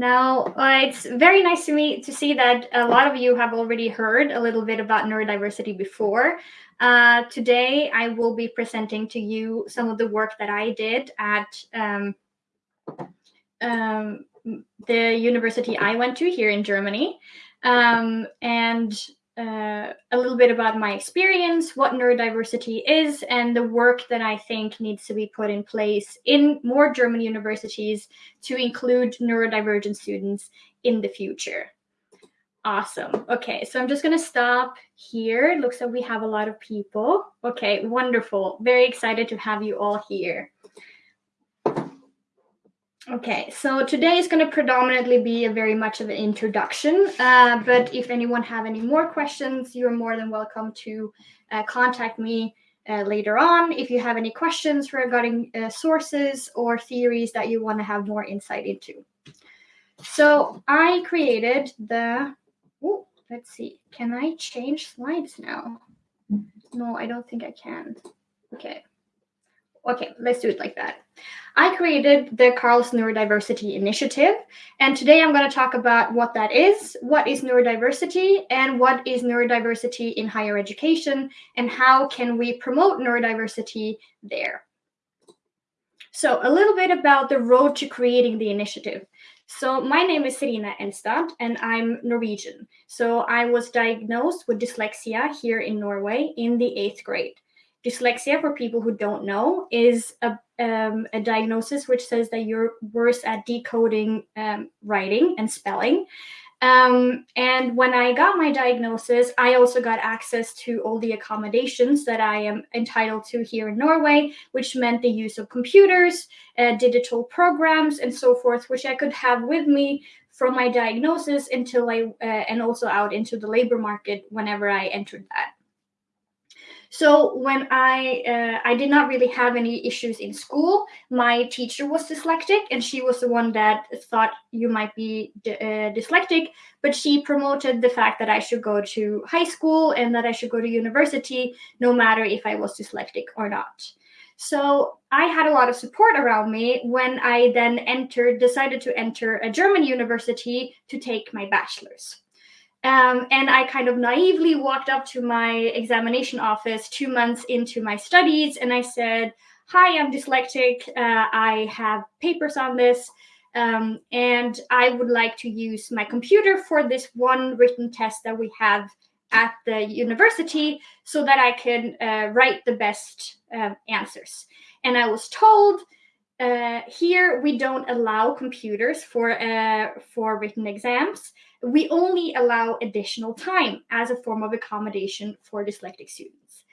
Now, uh, it's very nice to me to see that a lot of you have already heard a little bit about neurodiversity before. Uh, today, I will be presenting to you some of the work that I did at um, um, the university I went to here in Germany, um, and uh, a little bit about my experience, what neurodiversity is, and the work that I think needs to be put in place in more German universities to include neurodivergent students in the future. Awesome. Okay, so I'm just going to stop here. It looks like we have a lot of people. Okay, wonderful. Very excited to have you all here. Okay, so today is going to predominantly be a very much of an introduction, uh, but if anyone have any more questions, you're more than welcome to uh, contact me uh, later on if you have any questions regarding uh, sources or theories that you want to have more insight into. So I created the, oh, let's see, can I change slides now? No, I don't think I can. Okay. Okay, let's do it like that. I created the CARLS Neurodiversity Initiative, and today I'm going to talk about what that is, what is neurodiversity, and what is neurodiversity in higher education, and how can we promote neurodiversity there. So, a little bit about the road to creating the initiative. So, my name is Serena Enstad, and I'm Norwegian. So, I was diagnosed with dyslexia here in Norway in the eighth grade dyslexia, for people who don't know, is a, um, a diagnosis which says that you're worse at decoding um, writing and spelling. Um, and when I got my diagnosis, I also got access to all the accommodations that I am entitled to here in Norway, which meant the use of computers, uh, digital programs, and so forth, which I could have with me from my diagnosis until I, uh, and also out into the labor market whenever I entered that. So when I uh, I did not really have any issues in school, my teacher was dyslexic, and she was the one that thought you might be uh, dyslexic. But she promoted the fact that I should go to high school and that I should go to university, no matter if I was dyslexic or not. So I had a lot of support around me when I then entered, decided to enter a German university to take my bachelor's. Um, and I kind of naively walked up to my examination office two months into my studies and I said, Hi, I'm dyslexic. Uh, I have papers on this. Um, and I would like to use my computer for this one written test that we have at the university so that I can uh, write the best uh, answers. And I was told uh, here we don't allow computers for uh, for written exams we only allow additional time as a form of accommodation for dyslexic students.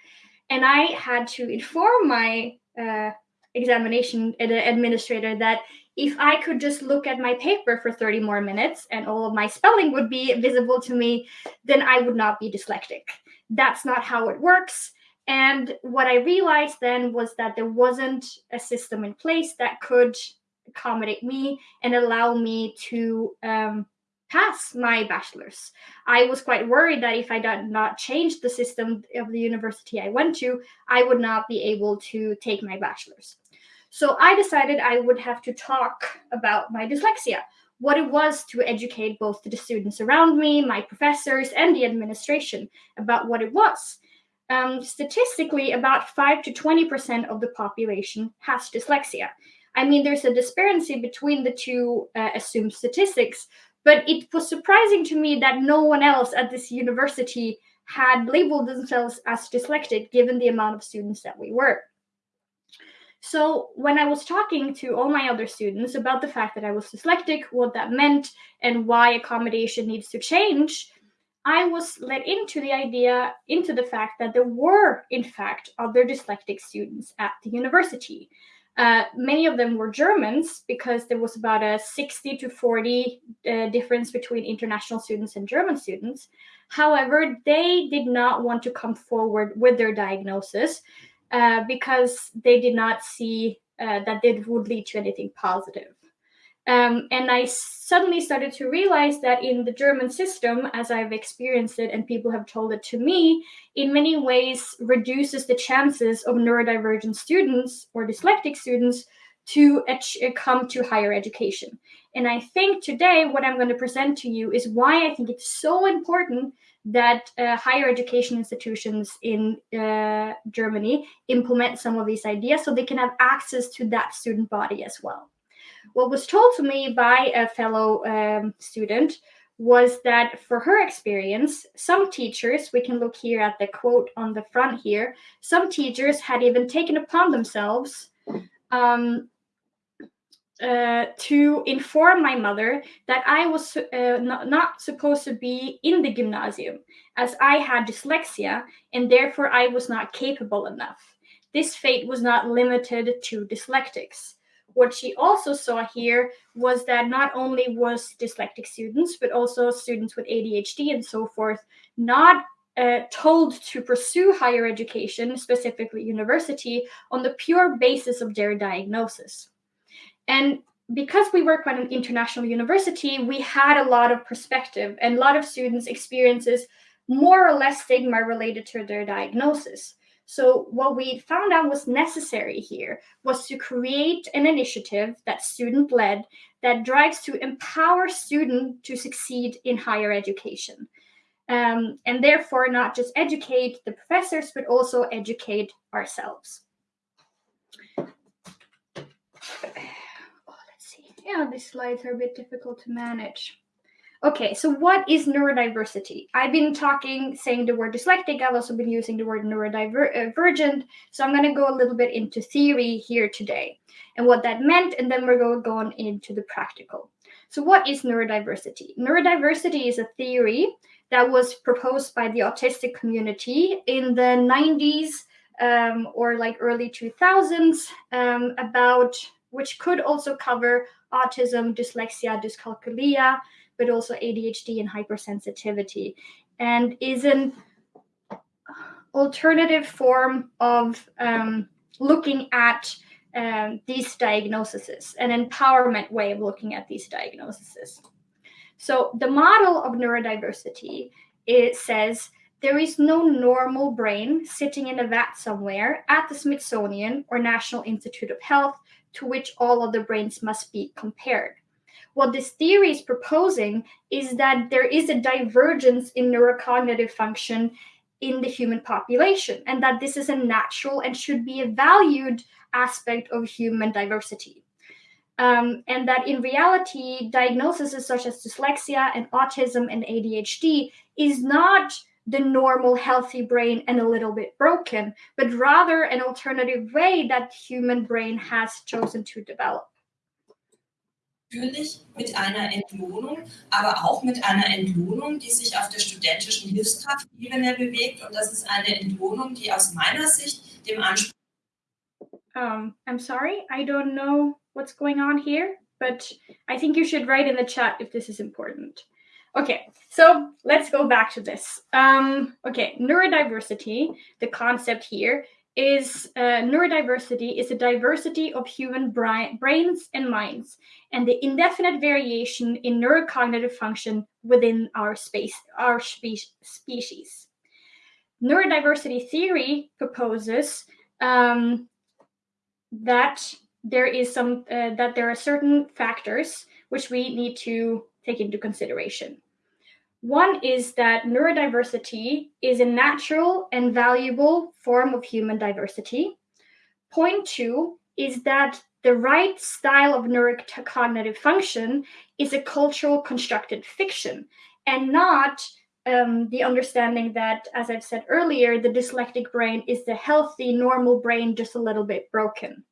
And I had to inform my uh, examination administrator that if I could just look at my paper for 30 more minutes and all of my spelling would be visible to me, then I would not be dyslexic. That's not how it works. And what I realized then was that there wasn't a system in place that could accommodate me and allow me to um, pass my bachelor's. I was quite worried that if I did not change the system of the university I went to, I would not be able to take my bachelor's. So I decided I would have to talk about my dyslexia, what it was to educate both the students around me, my professors, and the administration about what it was. Um, statistically, about 5 to 20% of the population has dyslexia. I mean, there's a disparity between the two uh, assumed statistics, but it was surprising to me that no one else at this university had labeled themselves as dyslexic given the amount of students that we were. So, when I was talking to all my other students about the fact that I was dyslexic, what that meant, and why accommodation needs to change, I was led into the idea, into the fact that there were, in fact, other dyslexic students at the university. Uh, many of them were Germans because there was about a 60 to 40 uh, difference between international students and German students. However, they did not want to come forward with their diagnosis uh, because they did not see uh, that it would lead to anything positive. Um, and I suddenly started to realize that in the German system, as I've experienced it and people have told it to me, in many ways reduces the chances of neurodivergent students or dyslexic students to come to higher education. And I think today what I'm going to present to you is why I think it's so important that uh, higher education institutions in uh, Germany implement some of these ideas so they can have access to that student body as well. What was told to me by a fellow um, student was that for her experience, some teachers, we can look here at the quote on the front here, some teachers had even taken upon themselves um, uh, to inform my mother that I was uh, not, not, supposed to be in the gymnasium as I had dyslexia and therefore I was not capable enough. This fate was not limited to dyslexics what she also saw here was that not only was dyslexic students, but also students with ADHD and so forth, not uh, told to pursue higher education, specifically university, on the pure basis of their diagnosis. And because we work at an international university, we had a lot of perspective, and a lot of students experiences more or less stigma related to their diagnosis. So what we found out was necessary here was to create an initiative that student led that drives to empower students to succeed in higher education. Um, and therefore not just educate the professors, but also educate ourselves. Oh, let's see. Yeah, these slides are a bit difficult to manage. Okay, so what is neurodiversity? I've been talking, saying the word dyslexic. I've also been using the word neurodivergent. So I'm going to go a little bit into theory here today and what that meant, and then we're going to go on into the practical. So, what is neurodiversity? Neurodiversity is a theory that was proposed by the autistic community in the 90s um, or like early 2000s um, about which could also cover autism, dyslexia, dyscalculia, but also ADHD and hypersensitivity, and is an alternative form of um, looking at um, these diagnoses, an empowerment way of looking at these diagnoses. So the model of neurodiversity it says there is no normal brain sitting in a vat somewhere at the Smithsonian or National Institute of Health to which all other brains must be compared what this theory is proposing is that there is a divergence in neurocognitive function in the human population, and that this is a natural and should be a valued aspect of human diversity. Um, and that in reality, diagnoses such as dyslexia and autism and ADHD is not the normal healthy brain and a little bit broken, but rather an alternative way that human brain has chosen to develop. Natürlich mit einer Entlohnung, aber auch mit einer Entlohnung, die sich auf der studentischen Hilfskraftebene bewegt. Und das ist eine Entlohnung, die aus meiner Sicht dem Anspruch. Um, I'm sorry, I don't know what's going on here, but I think you should write in the chat if this is important. Okay, so let's go back to this. Um, okay, neurodiversity, the concept here is uh, neurodiversity is a diversity of human brains and minds and the indefinite variation in neurocognitive function within our space our spe- species. Neurodiversity theory proposes um, that there is some uh, that there are certain factors which we need to take into consideration one is that neurodiversity is a natural and valuable form of human diversity. Point two is that the right style of neurocognitive function is a cultural constructed fiction and not um, the understanding that, as I've said earlier, the dyslexic brain is the healthy, normal brain, just a little bit broken.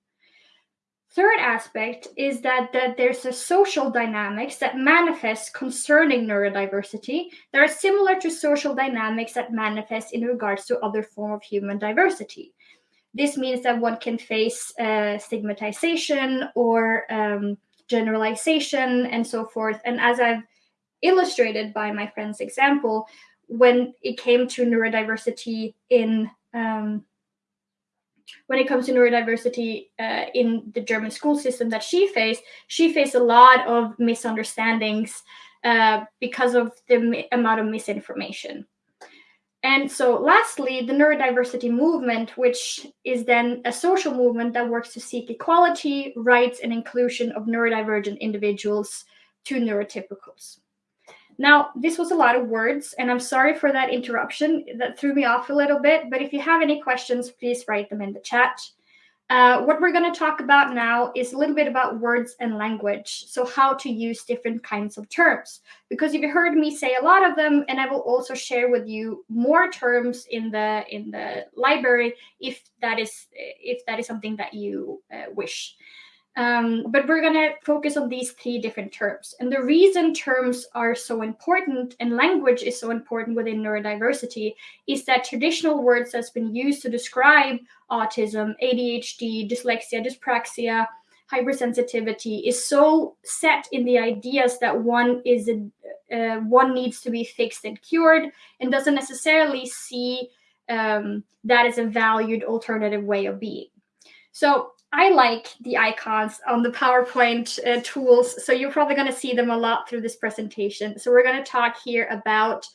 Third aspect is that, that there's a social dynamics that manifest concerning neurodiversity that are similar to social dynamics that manifest in regards to other form of human diversity. This means that one can face uh, stigmatization or um, generalization and so forth. And as I've illustrated by my friend's example, when it came to neurodiversity in um, when it comes to neurodiversity uh, in the German school system that she faced, she faced a lot of misunderstandings uh, because of the amount of misinformation. And so, lastly, the neurodiversity movement, which is then a social movement that works to seek equality, rights, and inclusion of neurodivergent individuals to neurotypicals. Now, this was a lot of words, and I'm sorry for that interruption. That threw me off a little bit, but if you have any questions, please write them in the chat. Uh, what we're going to talk about now is a little bit about words and language. So, how to use different kinds of terms. Because you've heard me say a lot of them, and I will also share with you more terms in the in the library if that is if that is something that you uh, wish. Um, but we're going to focus on these three different terms. And the reason terms are so important and language is so important within neurodiversity is that traditional words that's been used to describe autism, ADHD, dyslexia, dyspraxia, hypersensitivity is so set in the ideas that one is a, uh, one needs to be fixed and cured and doesn't necessarily see um, that as a valued alternative way of being. So I like the icons on the PowerPoint uh, tools, so you're probably going to see them a lot through this presentation. So we're going to talk here about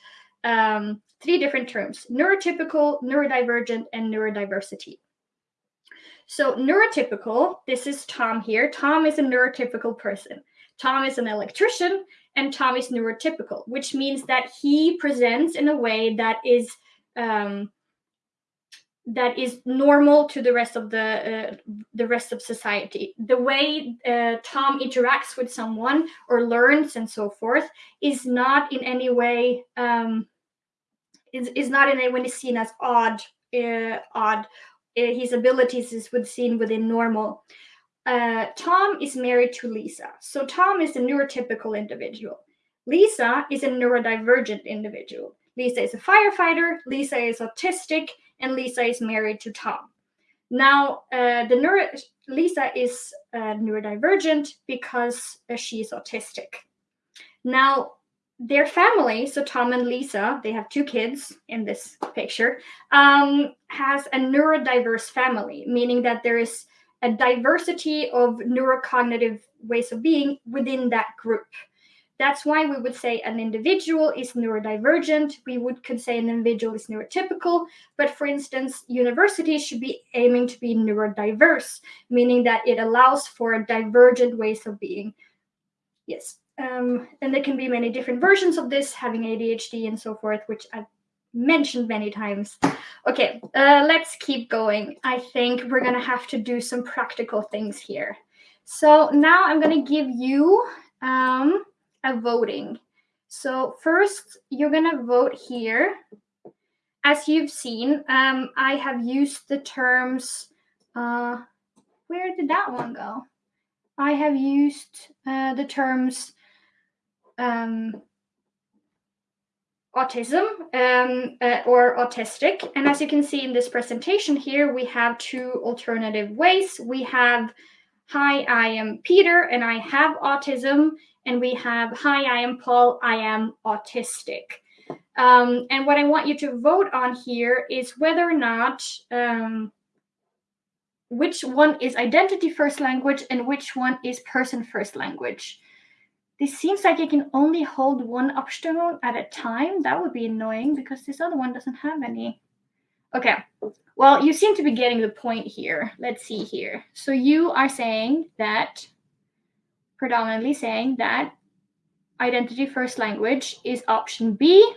um, three different terms, neurotypical, neurodivergent, and neurodiversity. So neurotypical, this is Tom here. Tom is a neurotypical person. Tom is an electrician, and Tom is neurotypical, which means that he presents in a way that is um, that is normal to the rest of the uh, the rest of society. The way uh, tom interacts with someone or learns and so forth is not in any way um, is, is not in any way seen as odd uh, odd. Uh, his abilities is would seen within normal. Uh, tom is married to lisa. So tom is a neurotypical individual. Lisa is a neurodivergent individual. Lisa is a firefighter. Lisa is autistic and Lisa is married to Tom. Now, uh, the neuro- Lisa is uh, neurodivergent because uh, she is autistic. Now, their family, so Tom and Lisa, they have two kids in this picture, um, has a neurodiverse family, meaning that there is a diversity of neurocognitive ways of being within that group. That's why we would say an individual is neurodivergent. We would could say an individual is neurotypical. But for instance, universities should be aiming to be neurodiverse, meaning that it allows for divergent ways of being. Yes. Um, and there can be many different versions of this, having ADHD and so forth, which I've mentioned many times. Okay, uh, let's keep going. I think we're going to have to do some practical things here. So now I'm going to give you um, a voting. So first, you're gonna vote here. As you've seen, um, I have used the terms. Uh, where did that one go? I have used uh, the terms um, autism um, uh, or autistic. And as you can see in this presentation here, we have two alternative ways. We have, hi, I am Peter and I have autism and we have Hi, I am Paul, I am autistic. Um, and what I want you to vote on here is whether or not um, which one is identity first language and which one is person first language. This seems like it can only hold one Abstimmung at a time. That would be annoying because this other one doesn't have any. Okay, well, you seem to be getting the point here. Let's see here. So you are saying that predominantly saying that identity first language is option B.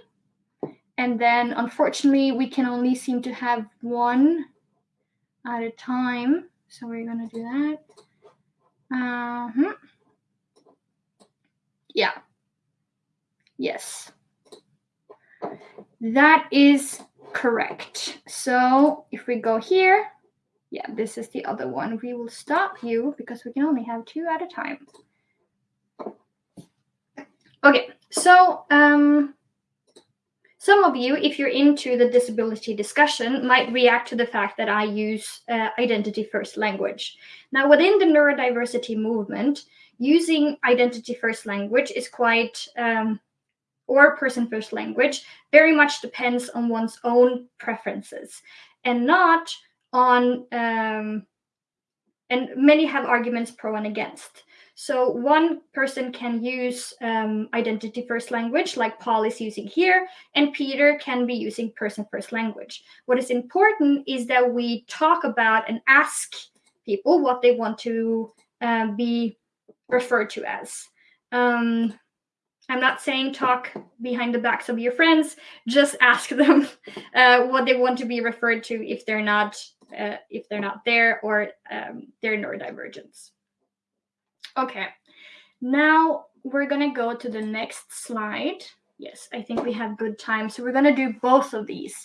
And then unfortunately, we can only seem to have one at a time. So we're going to do that. Uh-huh. Yeah. Yes. That is correct. So if we go here, yeah, this is the other one. We will stop you because we can only have two at a time. Okay, so um, some of you, if you're into the disability discussion, might react to the fact that I use uh, identity first language. Now, within the neurodiversity movement, using identity first language is quite, um, or person first language, very much depends on one's own preferences and not on, um, and many have arguments pro and against. So one person can use um, identity first language, like Paul is using here, and Peter can be using person first language. What is important is that we talk about and ask people what they want to uh, be referred to as. Um, I'm not saying talk behind the backs of your friends. Just ask them uh, what they want to be referred to if they're not uh, if they're not there or um, they're neurodivergence. Okay, now we're gonna go to the next slide. Yes, I think we have good time. So we're gonna do both of these.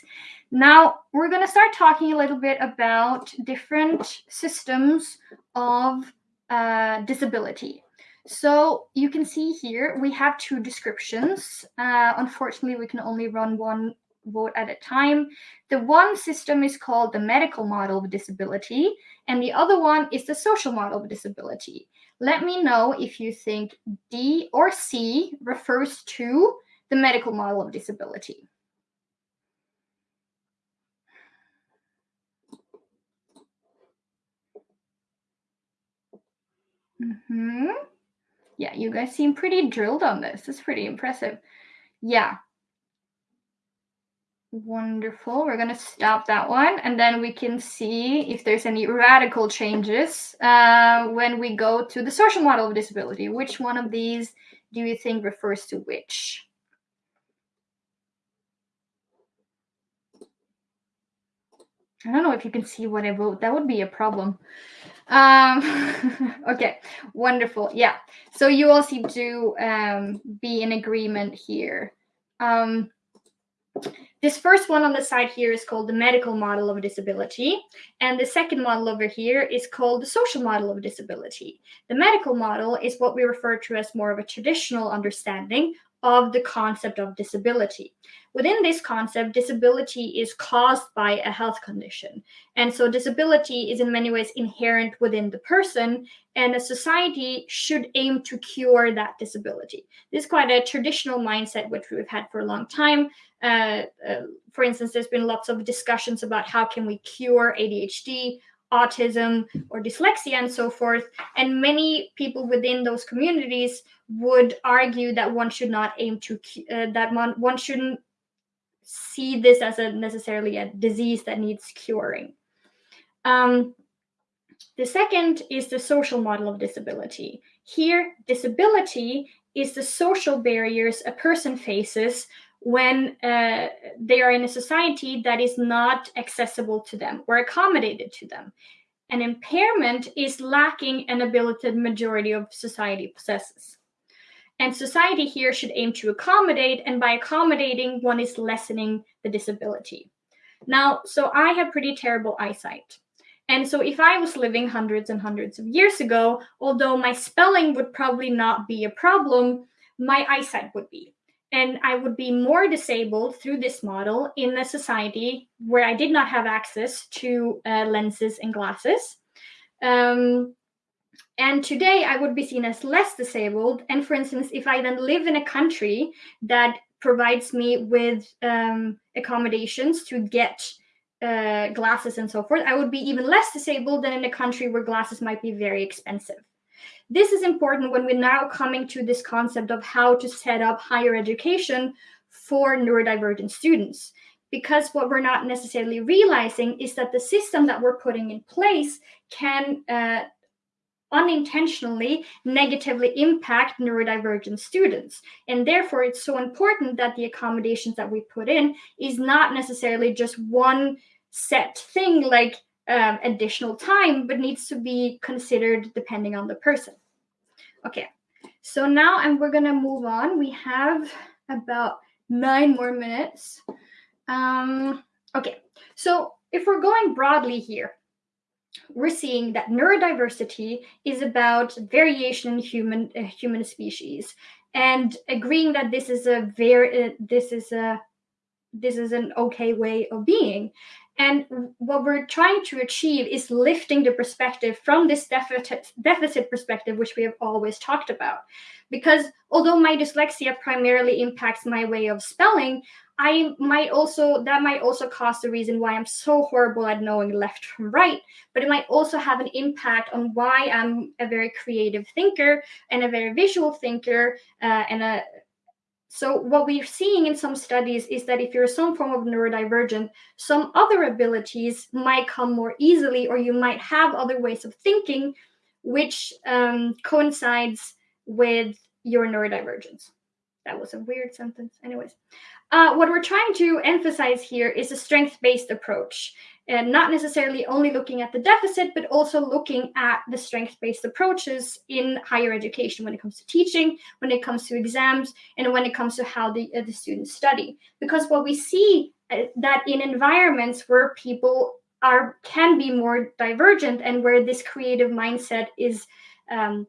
Now we're gonna start talking a little bit about different systems of uh, disability. So you can see here we have two descriptions. Uh, unfortunately, we can only run one vote at a time. The one system is called the medical model of disability, and the other one is the social model of disability. Let me know if you think D or C refers to the medical model of disability. Mm-hmm. Yeah, you guys seem pretty drilled on this. It's pretty impressive. Yeah, Wonderful. We're going to stop that one and then we can see if there's any radical changes uh, when we go to the social model of disability. Which one of these do you think refers to which? I don't know if you can see what I wrote. That would be a problem. Um, okay, wonderful. Yeah. So you all seem to um, be in agreement here. Um, this first one on the side here is called the medical model of disability. And the second model over here is called the social model of disability. The medical model is what we refer to as more of a traditional understanding of the concept of disability. Within this concept, disability is caused by a health condition. And so disability is in many ways inherent within the person, and a society should aim to cure that disability. This is quite a traditional mindset, which we've had for a long time. Uh, uh, for instance, there's been lots of discussions about how can we cure ADHD, autism, or dyslexia, and so forth. And many people within those communities would argue that one should not aim to uh, that one one shouldn't see this as a necessarily a disease that needs curing. Um, the second is the social model of disability. Here, disability is the social barriers a person faces when uh, they are in a society that is not accessible to them or accommodated to them. An impairment is lacking an ability the majority of society possesses. And society here should aim to accommodate, and by accommodating, one is lessening the disability. Now, so I have pretty terrible eyesight. And so if I was living hundreds and hundreds of years ago, although my spelling would probably not be a problem, my eyesight would be. And I would be more disabled through this model in a society where I did not have access to uh, lenses and glasses. Um, and today I would be seen as less disabled. And for instance, if I then live in a country that provides me with um, accommodations to get uh, glasses and so forth, I would be even less disabled than in a country where glasses might be very expensive. This is important when we're now coming to this concept of how to set up higher education for neurodivergent students. Because what we're not necessarily realizing is that the system that we're putting in place can uh, unintentionally negatively impact neurodivergent students. And therefore, it's so important that the accommodations that we put in is not necessarily just one set thing like um, additional time, but needs to be considered depending on the person. Okay, so now and we're gonna move on. We have about nine more minutes. Um, okay, so if we're going broadly here, we're seeing that neurodiversity is about variation in human uh, human species and agreeing that this is a very uh, this is a this is an okay way of being and what we're trying to achieve is lifting the perspective from this deficit, deficit perspective, which we have always talked about. Because although my dyslexia primarily impacts my way of spelling, I might also that might also cause the reason why I'm so horrible at knowing left from right, but it might also have an impact on why I'm a very creative thinker and a very visual thinker uh, and a so what we're seeing in some studies is that if you're some form of neurodivergent, some other abilities might come more easily, or you might have other ways of thinking, which um, coincides with your neurodivergence. That was a weird sentence. Anyways, uh, what we're trying to emphasize here is a strength based approach, and not necessarily only looking at the deficit, but also looking at the strength based approaches in higher education when it comes to teaching, when it comes to exams, and when it comes to how the, uh, the students study. Because what we see uh, that in environments where people are can be more divergent and where this creative mindset is um,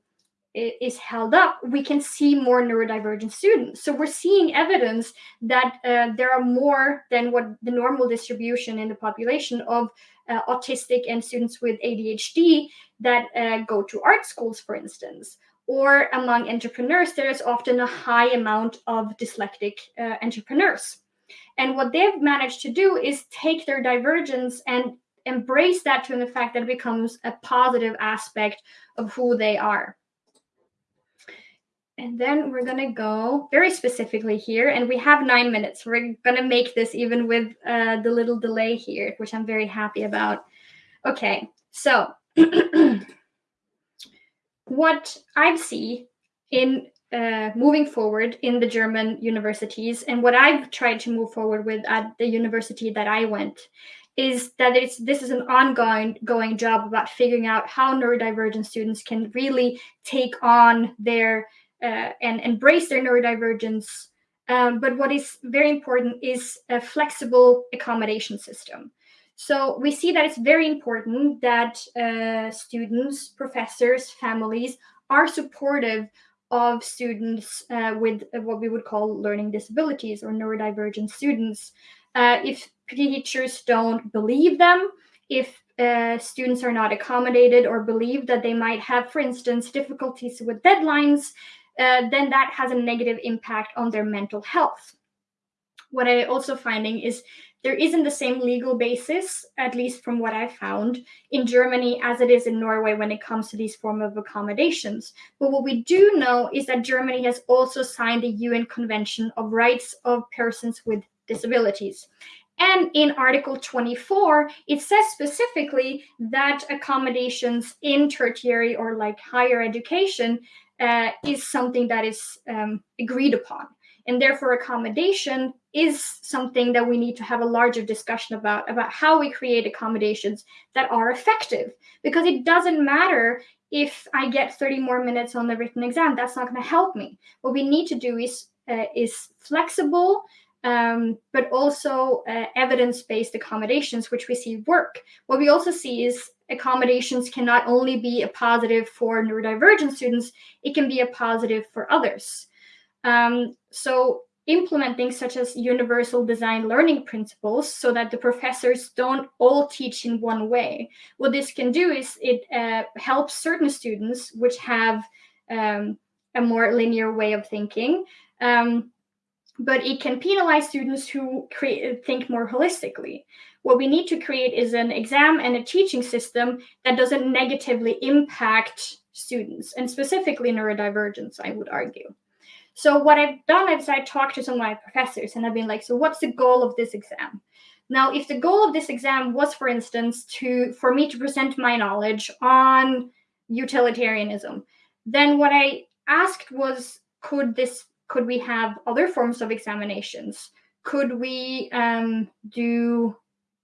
is held up, we can see more neurodivergent students. So we're seeing evidence that uh, there are more than what the normal distribution in the population of uh, autistic and students with ADHD that uh, go to art schools, for instance. Or among entrepreneurs, there is often a high amount of dyslexic uh, entrepreneurs. And what they've managed to do is take their divergence and embrace that to the fact that it becomes a positive aspect of who they are. And then we're gonna go very specifically here, and we have nine minutes. We're gonna make this even with uh, the little delay here, which I'm very happy about. Okay, so what I see in uh, moving forward in the German universities, and what I've tried to move forward with at the university that I went, is that it's this is an ongoing going job about figuring out how neurodivergent students can really take on their uh, and embrace their neurodivergence. Um, but what is very important is a flexible accommodation system. So we see that it's very important that uh, students, professors, families are supportive of students uh, with what we would call learning disabilities or neurodivergent students. Uh, if teachers don't believe them, if uh, students are not accommodated or believe that they might have, for instance, difficulties with deadlines, uh, then that has a negative impact on their mental health. What I also finding is there isn't the same legal basis, at least from what I found, in Germany as it is in Norway when it comes to these form of accommodations. But what we do know is that Germany has also signed the UN Convention of Rights of Persons with Disabilities. And in Article 24, it says specifically that accommodations in tertiary or like higher education uh, is something that is um, agreed upon. And therefore, accommodation is something that we need to have a larger discussion about, about how we create accommodations that are effective. Because it doesn't matter if I get 30 more minutes on the written exam, that's not going to help me. What we need to do is, uh, is flexible, um, but also uh, evidence based accommodations, which we see work. What we also see is accommodations can not only be a positive for neurodivergent students, it can be a positive for others. Um, so, implementing such as universal design learning principles so that the professors don't all teach in one way. What this can do is it uh, helps certain students which have um, a more linear way of thinking. Um, but it can penalize students who create, think more holistically. What we need to create is an exam and a teaching system that doesn't negatively impact students, and specifically neurodivergence, I would argue. So what I've done is I talked to some of my professors and I've been like, so what's the goal of this exam? Now, if the goal of this exam was, for instance, to for me to present my knowledge on utilitarianism, then what I asked was, could this could we have other forms of examinations? Could we um, do?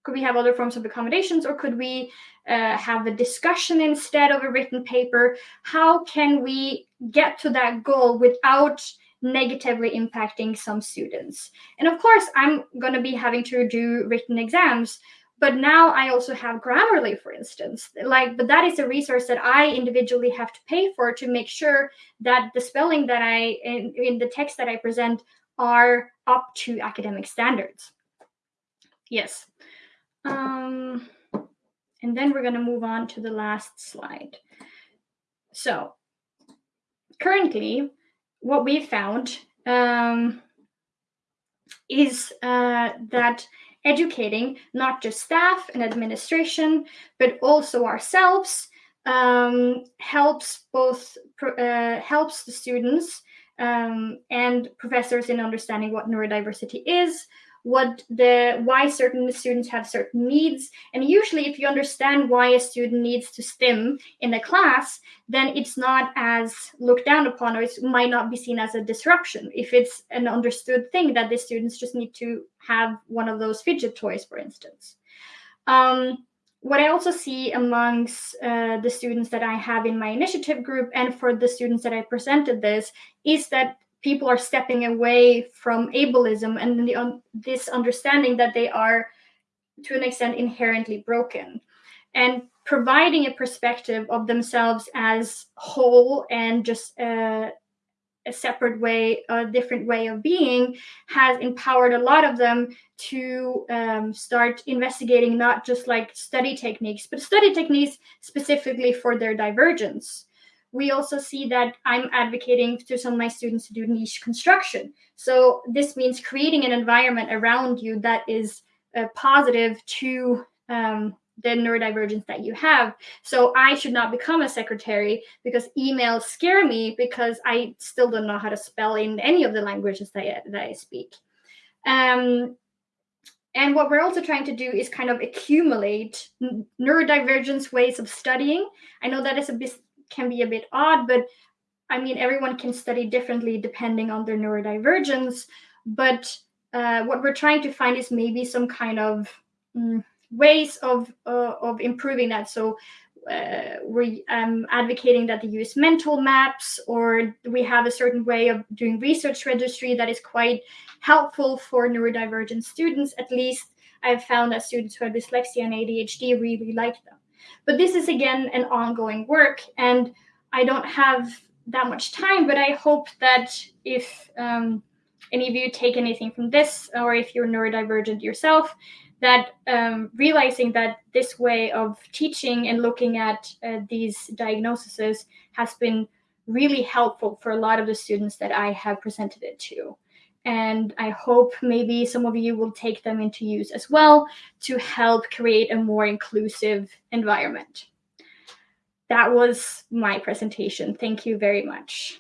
Could we have other forms of accommodations, or could we uh, have a discussion instead of a written paper? How can we get to that goal without negatively impacting some students? And of course, I'm going to be having to do written exams, but now i also have grammarly for instance. Like but that is a resource that i individually have to pay for to make sure that the spelling that i in, in the text that i present are up to academic standards. Yes. Um, and then we're going to move on to the last slide. So currently what we found um, is uh, that educating not just staff and administration, but also ourselves um, helps both uh, helps the students um, and professors in understanding what neurodiversity is, what the why certain students have certain needs. And usually if you understand why a student needs to stim in a class then it's not as looked down upon or it might not be seen as a disruption. If it's an understood thing that the students just need to have one of those fidget toys for instance. Um, what I also see amongst uh, the students that I have in my initiative group and for the students that I presented this is that people are stepping away from ableism and the, um, this understanding that they are to an extent inherently broken. And providing a perspective of themselves as whole and just uh, a separate way a different way of being has empowered a lot of them to um, start investigating not just like study techniques but study techniques specifically for their divergence we also see that I'm advocating to some of my students to do niche construction. So this means creating an environment around you that is uh, positive to um, the neurodivergence that you have. So I should not become a secretary because emails scare me because I still don't know how to spell in any of the languages that I, that I speak. Um, and what we're also trying to do is kind of accumulate neurodivergence ways of studying. I know that is a bit can be a bit odd, but I mean, everyone can study differently depending on their neurodivergence. But uh, what we're trying to find is maybe some kind of mm, ways of uh, of improving that. So uh, we're um, advocating that they use mental maps, or we have a certain way of doing research registry that is quite helpful for neurodivergent students. At least I've found that students who have dyslexia and ADHD really like them. But this is again an ongoing work, and I don't have that much time. But I hope that if um, any of you take anything from this, or if you're neurodivergent yourself, that um, realizing that this way of teaching and looking at uh, these diagnoses has been really helpful for a lot of the students that I have presented it to. And I hope maybe some of you will take them into use as well to help create a more inclusive environment. That was my presentation. Thank you very much.